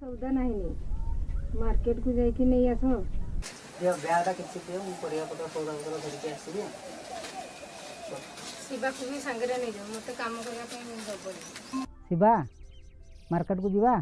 ସଉଦା ନାହିଁ ମାର୍କେଟକୁ ଯାଇକି ନେଇ ଆସ ଦିଅ ବ୍ୟାଗଟା କିଛି ଦିଅ ମୁଁ ପରିବା ପତ୍ର ସଉଦା ପତ୍ର ଧରିକି ଆସିବି ଶିବାକୁ ବି ସାଙ୍ଗରେ ନେଇଯାଉ ମୋତେ କାମ କରିବା ପାଇଁ ଦେବନି ଶିବା ମାର୍କେଟକୁ ଯିବା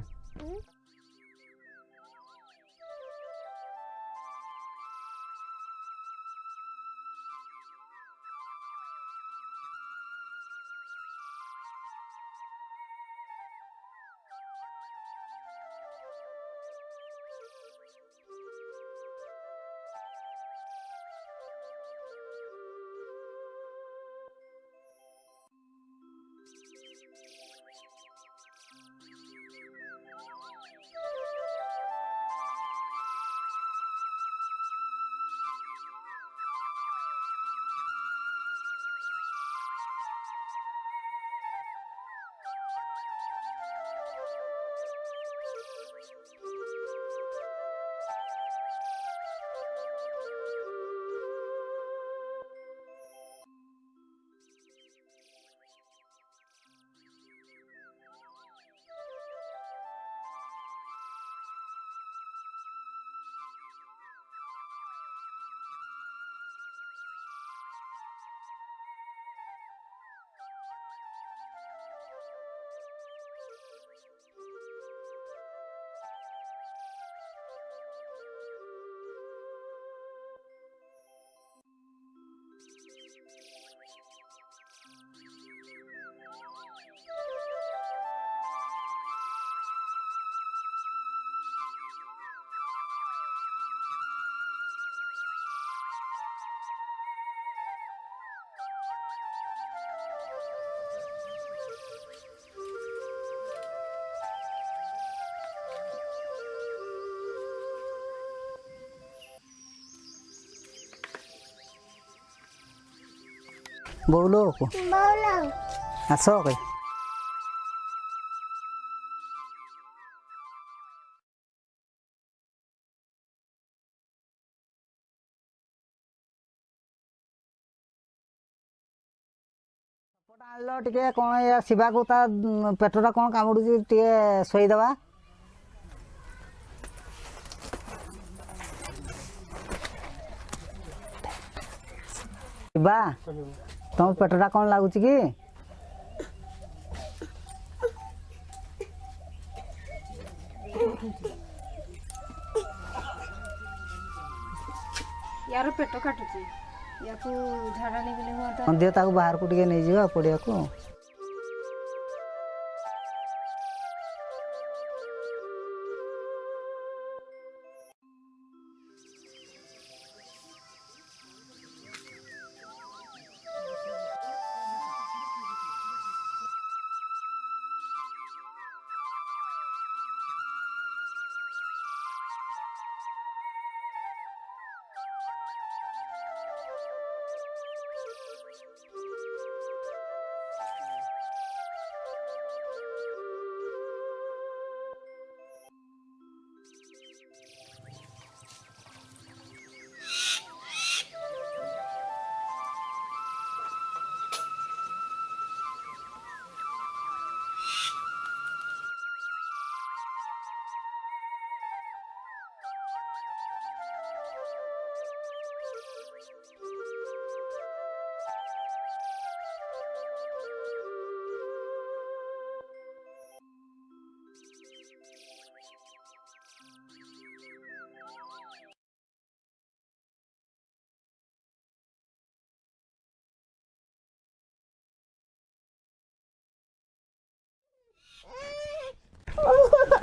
ବୋଉଲୋ ଆସ କେ ସପଟା ଆଣିଲ ଟିକେ କ'ଣ ଏଇ ଶିବାକୁ ତା ଉଁ, ପେଟଟା କ'ଣ କାମୁଡ଼ୁଛି ଟିକେ ଶୋଇଦେବା। ଶିବା। ତମ ପେଟଟା କ'ଣ ଲାଗୁଛି କି? ୟାର ପେଟ କାଟୁଛି। ୟାକୁ ଝାଡ଼ା ନେଇଗଲେ ହୁଅନ୍ତା। ହଁ ଦିଅ ତାକୁ ବାହାରକୁ ଟିକେ ନେଇଯିବା ପଡ଼ିଆକୁ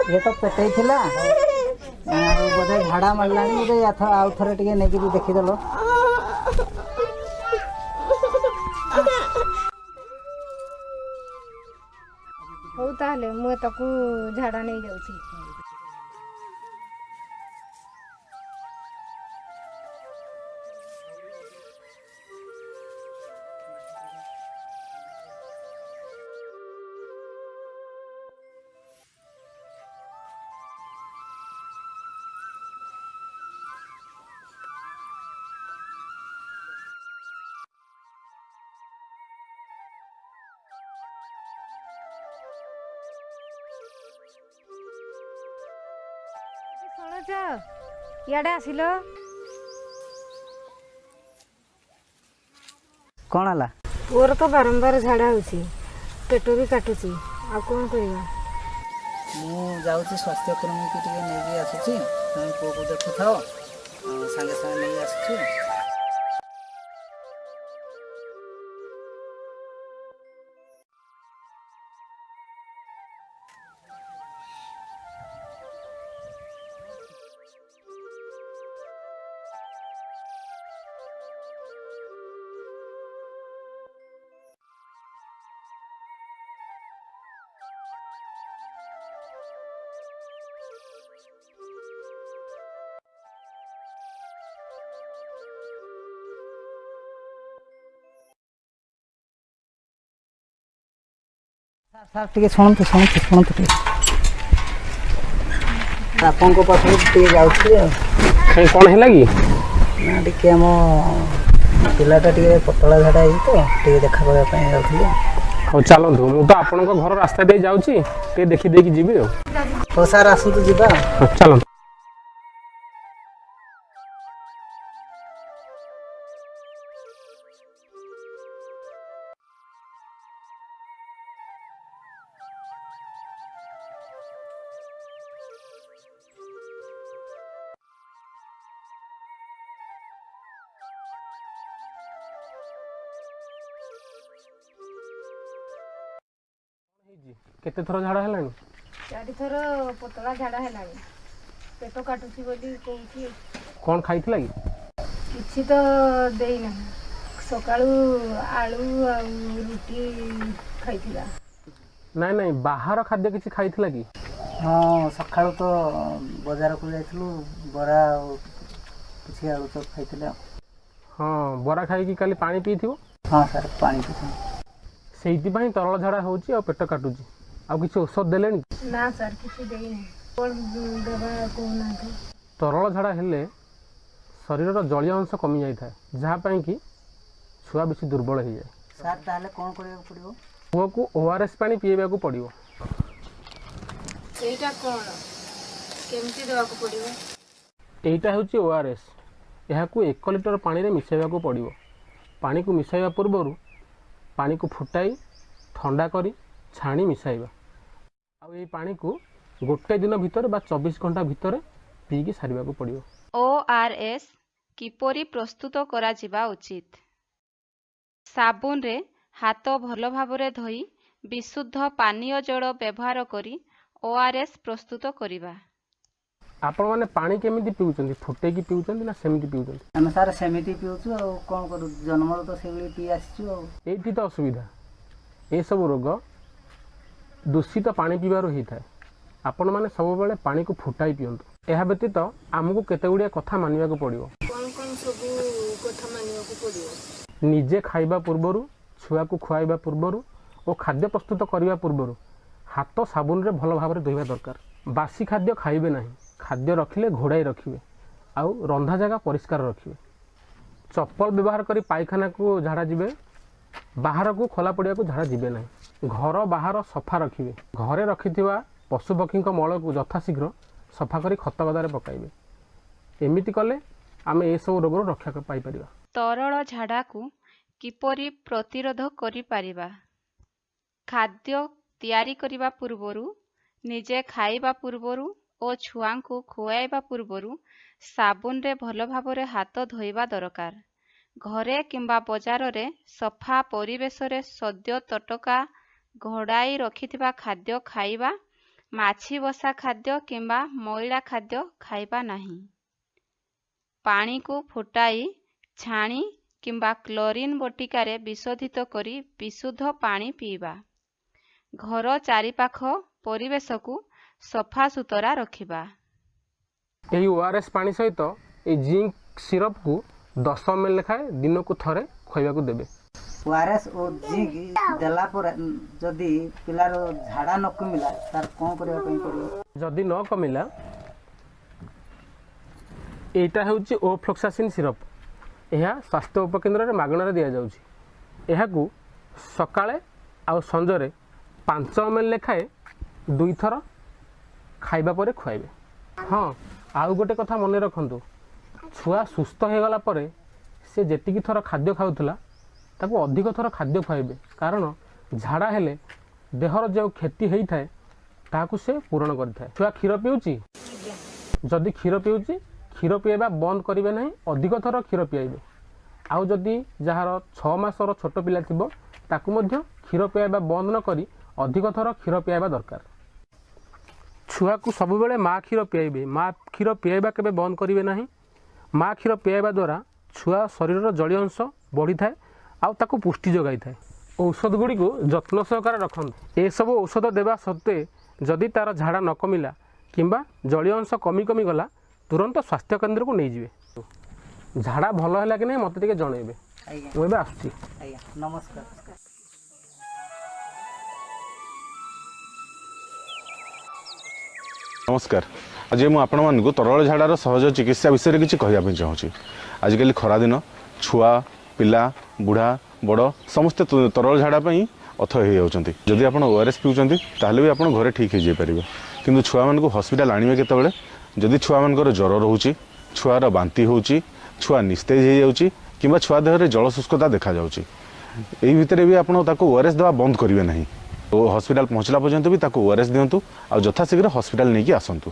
ଇଏ ତ ପେଟେଇ ଥିଲା ଆଉ ବୋଧେ ଝାଡ଼ା ମାରିଲାଣି ବୋଧେ ଏଥ- ଆଉ ଥରେ ଟିକେ ନେଇକିରି ଦେଖିଦେଲ। ହଉ ତାହେଲେ ମୁଁ ତାକୁ ଝାଡ଼ା ନେଇଯାଉଛି। ଶୁଣୁଛ ଇଆଡ଼େ ଆସିଲ? କ'ଣ ହେଲା? ପୁଅର ତ ବାରମ୍ବାର ଝାଡ଼ା ହେଉଛି ପେଟ ବି କାଟୁଛି ଆଉ କ'ଣ କରିବା? ମୁଁ ଯାଉଛି ସ୍ୱାସ୍ଥ୍ୟକର୍ମୀକି ଟିକେ ନେଇକି ଆସୁଛି ତମେ ପୁଅକୁ ଦେଖୁଥାଅ ସାଙ୍ଗେ ସାଙ୍ଗେ ନେଇ ଆସୁଛି। ସାର୍ ସାର୍ ଟିକେ ଶୁଣନ୍ତୁ ଶୁଣନ୍ତୁ ଶୁଣନ୍ତୁ ଟିକେ ଆପଣଙ୍କ ପାଖକୁ ଟିକେ ଯାଉଥିଲି ଆଉ କାଇଁ କ'ଣ ହେଲା କି ନା ଟିକେ ଆମ ପିଲାଟା ଟିକେ ପତଳା ଝାଡ଼ା ହେଇଛି ତ ଟିକେ ଦେଖା କରିବା ପାଇଁ ଯାଉଥିଲି ହଉ ଚାଲନ୍ତୁ ମୁଁ ତ ଆପଣଙ୍କ ଘର ରାସ୍ତା ଦେଇ ଯାଉଛି। ଟିକେ ଦେଖିଦେଇକି ଯିବି ଆଉ। ହଉ ସାର୍ ଆସନ୍ତୁ ଯିବା। ଆଉ। ହଉ, ଚାଲନ୍ତୁ। କେତେ ଥର ଝାଡ଼ା ହେଲାଣି? ଚାରିଥର ପତଳା ଝାଡ଼ା ହେଲାଣି। ପେଟ କାଟୁଛି ବୋଲି କହୁଛି। କ'ଣ ଖାଇଥିଲା କି? କିଛି ତ ଦେଇନାହିଁ ସକାଳୁ ଆଳୁ ଆଉ ରୁଟି ଖାଇଥିଲା। ନାଇଁ ନାଇଁ ବାହାର ଖାଦ୍ୟ କିଛି ଖାଇଥିଲା କି? ହଁ ସକାଳୁ ତ ବଜାରକୁ ଯାଇଥିଲୁ। ବରା ଆଉ କିଛି ଆଳୁ ଚପ୍ ଖାଇଥିଲେ। ଆଉ ହଁ ବରା ଖାଇକି କାଲି ପାଣି ପିଇଥିବ? ହଁ ସାର୍ ପାଣି ପିଇଥିଲି। ସେଇଥିପାଇଁ ତରଳ ଝାଡ଼ା ହେଉଛି ଆଉ ପେଟ କାଟୁଛି। ଆଉ କିଛି ଔଷଧ ଦେଲେଣି? ନା ସାର୍ କିଛି ଦେବା କହୁନାହାନ୍ତି। ତରଳ ଝାଡ଼ା ହେଲେ ଶରୀରର ଜଳୀୟ ଅଂଶ କମି ଯାଇଥାଏ ଯାହା ପାଇଁ କି ଛୁଆ ବେଶୀ ଦୁର୍ବଳ ହେଇଯାଏ। ସାର୍ ତାହେଲେ କ'ଣ କରିବାକୁ ପଡ଼ିବ? ପୁଅକୁ ଓ ଆର୍ ଏସ୍ ପାଣି ପିଇବାକୁ ପଡ଼ିବ। ସେଇଟା କ'ଣ? କେମିତି ଦେବାକୁ ପଡ଼ିବ? ଏଇଟା ହେଉଛି ଓ ଆର୍ ଏସ୍। ଏହାକୁ ଏକ ଲିଟର ପାଣିରେ ମିଶାଇବାକୁ ପଡ଼ିବ। ପାଣିକୁ ମିଶାଇବା ପୂର୍ବରୁ ପାଣିକୁ ଫୁଟାଇ ଥଣ୍ଡା କରି ଛାଣି ମିଶାଇବା। ଆଉ ଏଇ ପାଣିକୁ ଗୋଟେ ଦିନ ଭିତରେ ବା ଚବିଶ ଘଣ୍ଟା ଭିତରେ ପିଇକି ସାରିବାକୁ ପଡ଼ିବ। ଓ ଆର୍ ଏସ୍ କିପରି ପ୍ରସ୍ତୁତ କରାଯିବା ଉଚିତ? ସାବୁନରେ ହାତ ଭଲ ଭାବରେ ଧୋଇ ବିଶୁଦ୍ଧ ପାନୀୟ ଜଳ ବ୍ୟବହାର କରି ଓ ଆର୍ ଏସ୍ ପ୍ରସ୍ତୁତ କରିବା। ଆପଣମାନେ ପାଣି କେମିତି ପିଉଛନ୍ତି? ଫୁଟେଇକି ପିଉଛନ୍ତି ନା ସେମିତି ପିଉଛନ୍ତି? ଆମେ ସାର୍ ସେମିତି ପିଉଛୁ ଆଉ କ'ଣ କରୁ ଜନ୍ମରୁ ତ ସେଇଭଳି ପିଇ ଆସିଛୁ ଆଉ। ଏଇଠି ତ ଅସୁବିଧା। ଏସବୁ ରୋଗ ଦୂଷିତ ପାଣି ପିଇବାରୁ ହେଇଥାଏ। ଆପଣମାନେ ସବୁବେଳେ ପାଣିକୁ ଫୁଟାଇ ପିଅନ୍ତୁ। ଏହା ବ୍ୟତୀତ ଆମକୁ କେତେ ଗୁଡ଼ିଏ କଥା ମାନିବାକୁ ପଡ଼ିବ। କ'ଣ କ'ଣ ସବୁ କଥା ମାନିବାକୁ ପଡ଼ିବ? ନିଜେ ଖାଇବା ପୂର୍ବରୁ ଛୁଆକୁ ଖୁଆଇବା ପୂର୍ବରୁ ଓ ଖାଦ୍ୟ ପ୍ରସ୍ତୁତ କରିବା ପୂର୍ବରୁ ହାତ ସାବୁନରେ ଭଲ ଭାବରେ ଧୋଇବା ଦରକାର। ବାସି ଖାଦ୍ୟ ଖାଇବେ ନାହିଁ। ଖାଦ୍ୟ ରଖିଲେ ଘୋଡ଼ାଇ ରଖିବେ। ଆଉ ରନ୍ଧା ଜାଗା ପରିଷ୍କାର ରଖିବେ। ଚପଲ ବ୍ୟବହାର କରି ପାଇଖାନାକୁ ଝାଡ଼ା ଯିବେ ବାହାରକୁ ଖୋଲା ପଡ଼ିଆକୁ ଝାଡ଼ା ଯିବେ ନାହିଁ। ଘର ବାହାର ସଫା ରଖିବେ। ଘରେ ରଖିଥିବା ପଶୁପକ୍ଷୀଙ୍କ ମଳକୁ ଯଥାଶୀଘ୍ର ସଫା କରି ଖତ ଗଦାରେ ପକାଇବେ। ଏମିତି କଲେ ଆମେ ଏସବୁ ରୋଗରୁ ରକ୍ଷା ପାଇପାରିବା। ତରଳ ଝାଡ଼ାକୁ କିପରି ପ୍ରତିରୋଧ କରିପାରିବା? ଖାଦ୍ୟ ତିଆରି କରିବା ପୂର୍ବରୁ ନିଜେ ଖାଇବା ପୂର୍ବରୁ ଓ ଛୁଆଙ୍କୁ ଖୁଆଇବା ପୂର୍ବରୁ ସାବୁନରେ ଭଲ ଭାବରେ ହାତ ଧୋଇବା ଦରକାର। ଘରେ କିମ୍ବା ବଜାରରେ ସଫା ପରିବେଶରେ ସଦ୍ୟ ତଟକା ଘୋଡ଼ାଇ ରଖିଥିବା ଖାଦ୍ୟ ଖାଇବା ମାଛି ବସା ଖାଦ୍ୟ କିମ୍ବା ମଇଳା ଖାଦ୍ୟ ଖାଇବା ନାହିଁ। ପାଣିକୁ ଫୁଟାଇ ଛାଣି କିମ୍ବା କ୍ଲୋରିନ୍ ବଟିକାରେ ବିଶୋଧିତ କରି ବିଶୁଦ୍ଧ ପାଣି ପିଇବା। ଘର ଚାରିପାଖ ପରିବେଶକୁ ସଫାସୁତରା ରଖିବା। ଏହି ଓ ଆର୍ ଏସ୍ ପାଣି ସହିତ ଏହି ଜିଙ୍କ୍ ସିରପ୍କୁ ଦଶ ଏମ୍ ଏଲ୍ ଲେଖାଏଁ ଦିନକୁ ଥରେ ଖୁଆଇବାକୁ ଦେବେ। ଓ ଆର୍ ଏସ୍ ଓ ଜିଙ୍କ୍ ଦେଲା ପରେ ଯଦି ପିଲାର ଝାଡ଼ା ନ କମିଲା ତାର କ'ଣ କରିବା ପାଇଁ ପଡ଼ିବ? ଯଦି ନ କମିଲା ଏଇଟା ହେଉଛି ଓ ଫ୍ଲୋକ୍ସାସିନ୍ ସିରପ୍। ଏହା ସ୍ୱାସ୍ଥ୍ୟ ଉପକେନ୍ଦ୍ରରେ ମାଗଣାରେ ଦିଆଯାଉଛି। ଏହାକୁ ସକାଳେ ଆଉ ସଞ୍ଜରେ ପାଞ୍ଚ ଏମ୍ ଏଲ୍ ଲେଖାଏଁ ଦୁଇଥର ଖାଇବା ପରେ ଖୁଆଇବେ। ହଁ ଆଉ ଗୋଟେ କଥା ମନେ ରଖନ୍ତୁ। ଛୁଆ ସୁସ୍ଥ ହୋଇଗଲା ପରେ ସେ ଯେତିକି ଥର ଖାଦ୍ୟ ଖାଉଥିଲା ତାକୁ ଅଧିକ ଥର ଖାଦ୍ୟ ଖୁଆଇବେ। କାରଣ ଝାଡ଼ା ହେଲେ ଦେହର ଯେଉଁ କ୍ଷତି ହେଇଥାଏ ତାହାକୁ ସେ ପୂରଣ କରିଥାଏ। ଛୁଆ କ୍ଷୀର ପିଉଛି? ଯଦି କ୍ଷୀର ପିଉଛି କ୍ଷୀର ପିଆଇବା ବନ୍ଦ କରିବେ ନାହିଁ ଅଧିକ ଥର କ୍ଷୀର ପିଆଇବେ। ଆଉ ଯଦି ଯାହାର ଛଅ ମାସର ଛୋଟ ପିଲା ଥିବ ତାକୁ ମଧ୍ୟ କ୍ଷୀର ପିଆଇବା ବନ୍ଦ ନ କରି ଅଧିକ ଥର କ୍ଷୀର ପିଆଇବା ଦରକାର। ଛୁଆକୁ ସବୁବେଳେ ମା କ୍ଷୀର ପିଆଇବେ। ମା କ୍ଷୀର ପିଆଇବା କେବେ ବନ୍ଦ କରିବେ ନାହିଁ। ମା କ୍ଷୀର ପିଆଇବା ଦ୍ୱାରା ଛୁଆ ଶରୀରର ଜଳୀୟ ଅଂଶ ବଢ଼ିଥାଏ ଆଉ ତାକୁ ପୁଷ୍ଟି ଯୋଗାଇଥାଏ। ଔଷଧ ଗୁଡ଼ିକୁ ଯତ୍ନ ସହକାରେ ରଖନ୍ତୁ। ଏସବୁ ଔଷଧ ଦେବା ସତ୍ତ୍ୱେ ଯଦି ତା'ର ଝାଡ଼ା ନ କମିଲା କିମ୍ବା ଜଳୀୟ ଅଂଶ କମି କମି ଗଲା ତୁରନ୍ତ ସ୍ୱାସ୍ଥ୍ୟ କେନ୍ଦ୍ରକୁ ନେଇଯିବେ। ଝାଡ଼ା ଭଲ ହେଲା କି ନାହିଁ ମୋତେ ଟିକେ ଜଣାଇବେ। ଆଜ୍ଞା ମୁଁ ଏବେ ଆସୁଛି। ଆଜ୍ଞା ନମସ୍କାର। ନମସ୍କାର। ଆଜି ମୁଁ ଆପଣମାନଙ୍କୁ ତରଳ ଝାଡ଼ାର ସହଜ ଚିକିତ୍ସା ବିଷୟରେ କିଛି କହିବା ପାଇଁ ଚାହୁଁଛି। ଆଜିକାଲି ଖରାଦିନ ଛୁଆ ପିଲା ବୁଢ଼ା ବଡ଼ ସମସ୍ତେ ତରଳ ଝାଡ଼ା ପାଇଁ ଅଥୟ ହୋଇଯାଉଛନ୍ତି। ଯଦି ଆପଣ ଓ ଆର୍ ଏସ୍ ପିଉଛନ୍ତି ତାହେଲେ ବି ଆପଣ ଘରେ ଠିକ୍ ହେଇଯାଇପାରିବେ। କିନ୍ତୁ ଛୁଆମାନଙ୍କୁ ହସ୍ପିଟାଲ ଆଣିବେ କେତେବେଳେ? ଯଦି ଛୁଆମାନଙ୍କର ଜ୍ୱର ରହୁଛି ଛୁଆର ବାନ୍ତି ହେଉଛି ଛୁଆ ନିସ୍ତେଜ ହେଇଯାଉଛି କିମ୍ବା ଛୁଆ ଦେହରେ ଜଳଶୁଷ୍କତା ଦେଖାଯାଉଛି ଏଇ ଭିତରେ ବି ଆପଣ ତାକୁ ଓ ଆର୍ ଏସ୍ ଦେବା ବନ୍ଦ କରିବେ ନାହିଁ। ଓ ହସ୍ପିଟାଲ ପହଞ୍ଚିଲା ପର୍ଯ୍ୟନ୍ତ ବି ତାକୁ ଓ ଆର୍ ଏସ୍ ଦିଅନ୍ତୁ ଆଉ ଯଥାଶୀଘ୍ର ହସ୍ପିଟାଲ ନେଇକି ଆସନ୍ତୁ।